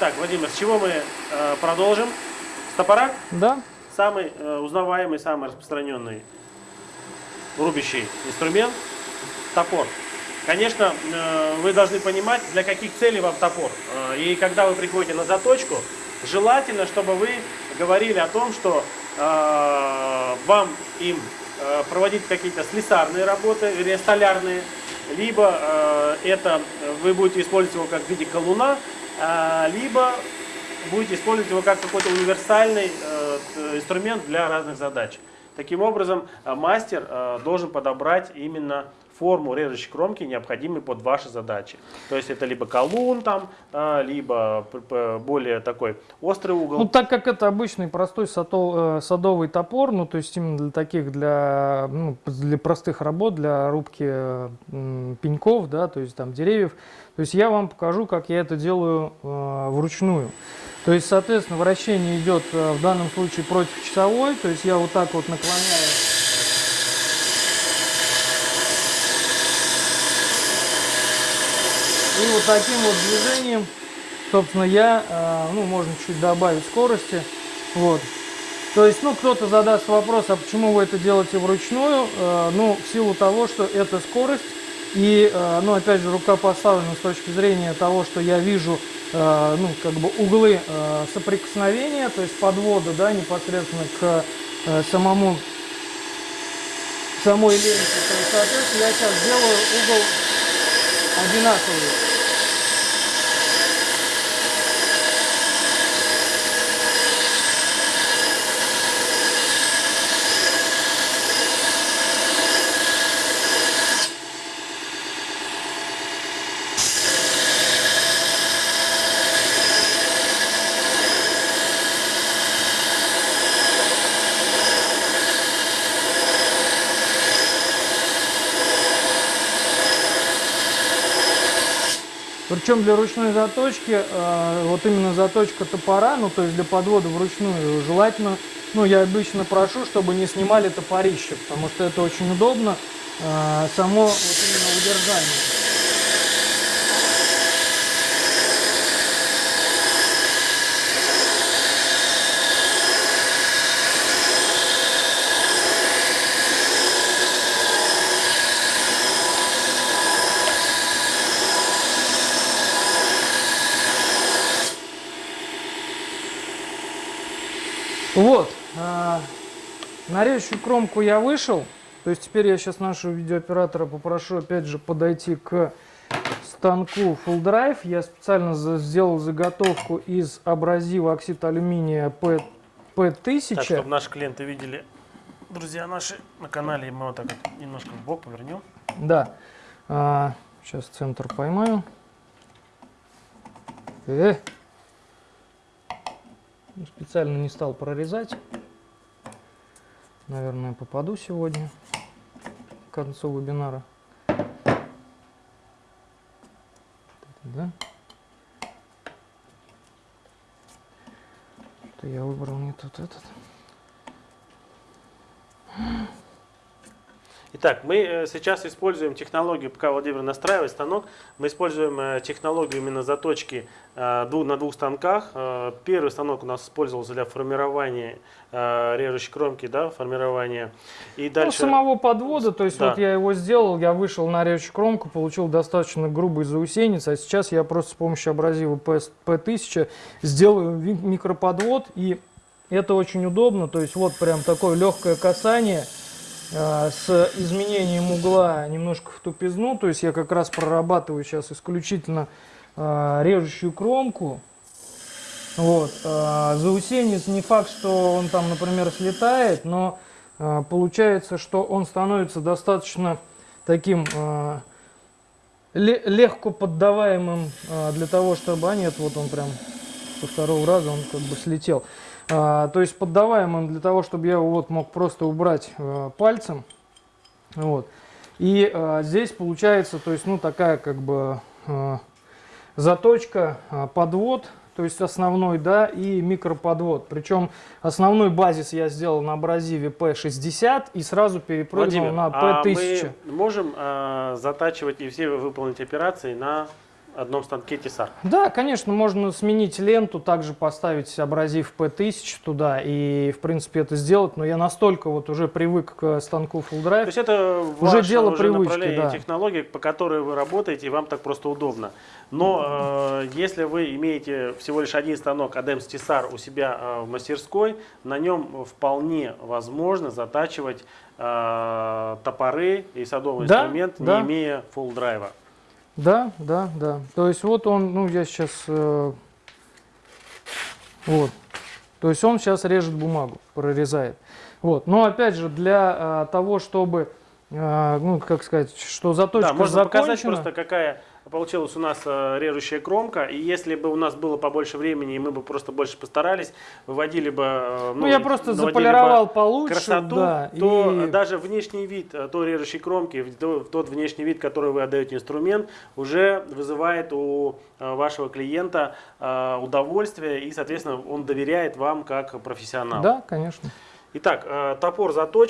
Итак, Владимир, с чего мы э, продолжим? С топора? Да. Самый э, узнаваемый, самый распространенный рубящий инструмент – топор. Конечно, э, вы должны понимать, для каких целей вам топор. Э, и когда вы приходите на заточку, желательно, чтобы вы говорили о том, что э, вам им э, проводить какие-то слесарные работы, или столярные, либо э, это вы будете использовать его как в виде колуна, либо будете использовать его как какой-то универсальный э, инструмент для разных задач. Таким образом, э, мастер э, должен подобрать именно форму режущей кромки, необходимой под ваши задачи. То есть это либо колун, там, э, либо более такой острый угол. Ну, так как это обычный простой садовый топор, ну, то есть именно для таких, для, ну, для простых работ, для рубки пеньков, да, то есть там деревьев, то есть я вам покажу, как я это делаю э, вручную. То есть, соответственно, вращение идет э, в данном случае против часовой, то есть я вот так вот наклоняю. И вот таким вот движением, собственно, я, э, ну, можно чуть добавить скорости, вот. То есть, ну, кто-то задаст вопрос, а почему вы это делаете вручную? Э, ну, в силу того, что это скорость, и, э, ну, опять же, рука поставлена с точки зрения того, что я вижу, ну, как бы углы соприкосновения, то есть подвода, да, непосредственно к самому, самой ленте. То есть, соответственно, я сейчас делаю угол одинаковый. Причем для ручной заточки, э, вот именно заточка топора, ну то есть для подвода вручную, желательно, ну я обычно прошу, чтобы не снимали топорище, потому что это очень удобно, э, само вот именно удержание. Вот, а, на режущую кромку я вышел. То есть теперь я сейчас нашего видеооператора попрошу опять же подойти к станку Full Drive. Я специально сделал заготовку из абразива оксид алюминия P, P1000. Так, чтобы наши клиенты видели, друзья наши на канале, мы вот так вот немножко в бок повернем. Да. А, сейчас центр поймаю. Э. Специально не стал прорезать. Наверное, попаду сегодня к концу вебинара. Да? Что я выбрал не тот этот. Итак, мы э, сейчас используем технологию, пока Владимир настраивает станок, мы используем э, технологию именно заточки э, на двух станках. Первый станок у нас использовался для формирования режущей кромки, да, формирования. И ну, дальше... Ну, самого подвода, то есть да. вот я его сделал, я вышел на режущую кромку, получил достаточно грубый заусенец, а сейчас я просто с помощью абразива P1000 сделаю микроподвод, и это очень удобно, то есть вот прям такое легкое касание – с изменением угла немножко в тупизну. То есть я как раз прорабатываю сейчас исключительно а, режущую кромку. Вот. А, заусенец не факт, что он там, например, слетает, но получается, что он становится достаточно таким легко поддаваемым для того, чтобы... А нет, вот он прям со второго раза он как бы слетел. А, то есть поддаваемым для того, чтобы я его вот мог просто убрать а, пальцем. Вот. И а, здесь получается, то есть, ну, такая как бы заточка, подвод, то есть основной, да, и микроподвод. Причем основной базис я сделал на абразиве P60 и сразу перепрыгнул Владимир, на P1000. А мы можем а, затачивать и все выполнить операции на одном станке Тесар. Да, конечно, можно сменить ленту, также поставить абразив P1000 туда и, в принципе, это сделать, но я настолько вот уже привык к станку Full То Drive. есть это Уже ваше дело уже привычки, да. технологии, по которой вы работаете, и вам так просто удобно. Но э, если вы имеете всего лишь один станок ADEMS Tessar у себя э, в мастерской, на нем вполне возможно затачивать э, топоры и садовый Да, инструмент, да. не имея full драйва. Да, да, да. То есть вот он, ну я сейчас, э, вот. То есть он сейчас режет бумагу, прорезает. Вот. Но опять же, для э, того, чтобы, э, ну как сказать, что заточка Да, можно показать закончена. просто, какая получилась у нас э, режущая кромка. И если бы у нас было побольше времени, и мы бы просто больше постарались, выводили бы... э, Ну, я и просто наводили бы заполировал получше, красоту, да, то и- даже внешний вид э, той режущей кромки, тот внешний вид, который вы отдаете инструмент, уже вызывает у вашего клиента удовольствие, и, соответственно, он доверяет вам как профессионалу. Да, конечно. Итак, топор заточен.